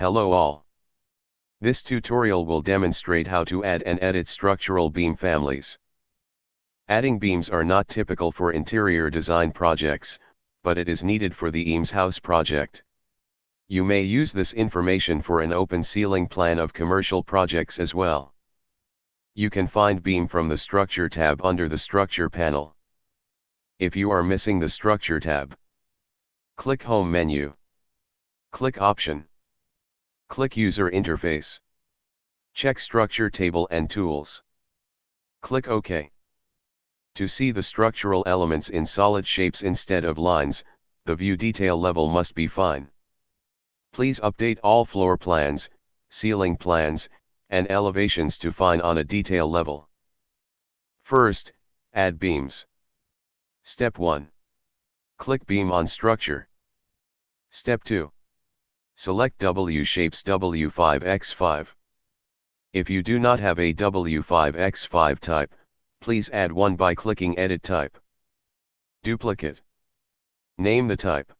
Hello all. This tutorial will demonstrate how to add and edit structural beam families. Adding beams are not typical for interior design projects, but it is needed for the Eames House project. You may use this information for an open ceiling plan of commercial projects as well. You can find beam from the Structure tab under the Structure panel. If you are missing the Structure tab, click Home menu. Click Option. Click User Interface. Check Structure tab and Tools. Click OK. To see the structural elements in solid shapes instead of lines, the view detail level must be fine. Please update all floor plans, ceiling plans, and elevations to fine on a detail level. First, add beams. Step 1. Click beam on structure. Step 2. Select W shapes W5x5. If you do not have a W5x5 type, please add one by clicking Edit Type. Duplicate. Name the type.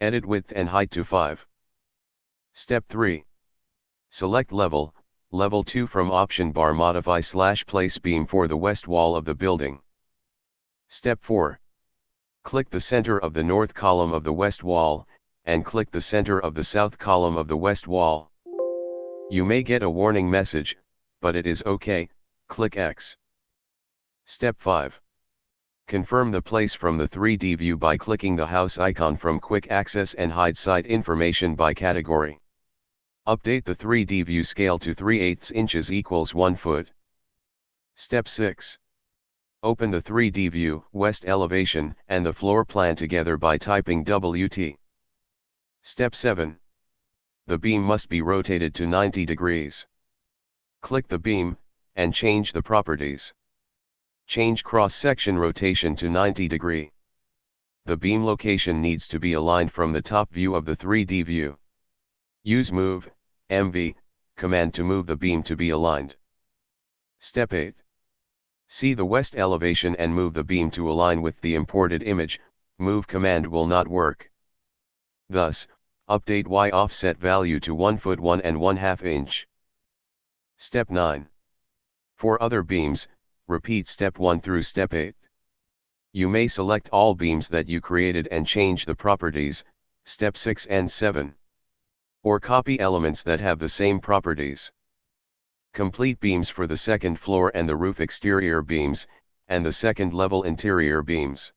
Edit width and height to 5. Step 3. Select level, level 2 from option bar modify slash place beam for the west wall of the building. Step 4. Click the center of the north column of the west wall, and click the center of the south column of the west wall. You may get a warning message, but it is OK, click X. Step 5. Confirm the place from the 3D view by clicking the house icon from Quick Access and hide site information by category. Update the 3D view scale to 3 8 inches equals 1 foot. Step 6. Open the 3D view, west elevation, and the floor plan together by typing WT. Step 7. The beam must be rotated to 90 degrees. Click the beam, and change the properties. Change cross-section rotation to 90 degree. The beam location needs to be aligned from the top view of the 3D view. Use Move, MV, command to move the beam to be aligned. Step 8. See the west elevation and move the beam to align with the imported image, Move command will not work. Thus, update Y offset value to 1 foot 1 and 1 half inch. Step 9. For other beams, repeat step 1 through step 8. You may select all beams that you created and change the properties, step 6 and 7. Or copy elements that have the same properties. Complete beams for the second floor and the roof exterior beams, and the second level interior beams.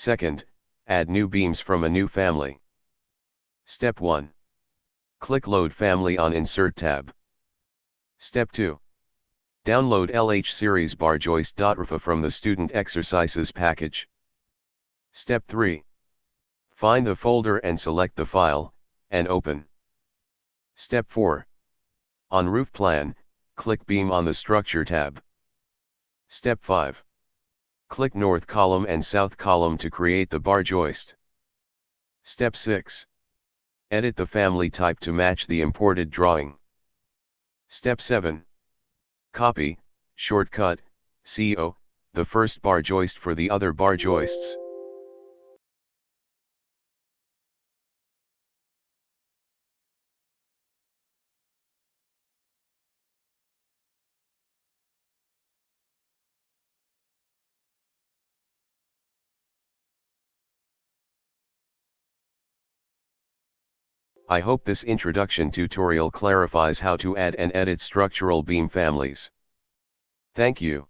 Second, add new beams from a new family. Step 1. Click Load Family on Insert tab. Step 2. Download LH Series bar joist.rfa from the Student Exercises package. Step 3. Find the folder and select the file, and open. Step 4. On Roof Plan, click Beam on the Structure tab. Step 5. Click North column and South column to create the bar joist. Step 6. Edit the family type to match the imported drawing. Step 7. Copy, shortcut, CO, the first bar joist for the other bar joists. I hope this introduction tutorial clarifies how to add and edit structural beam families. Thank you.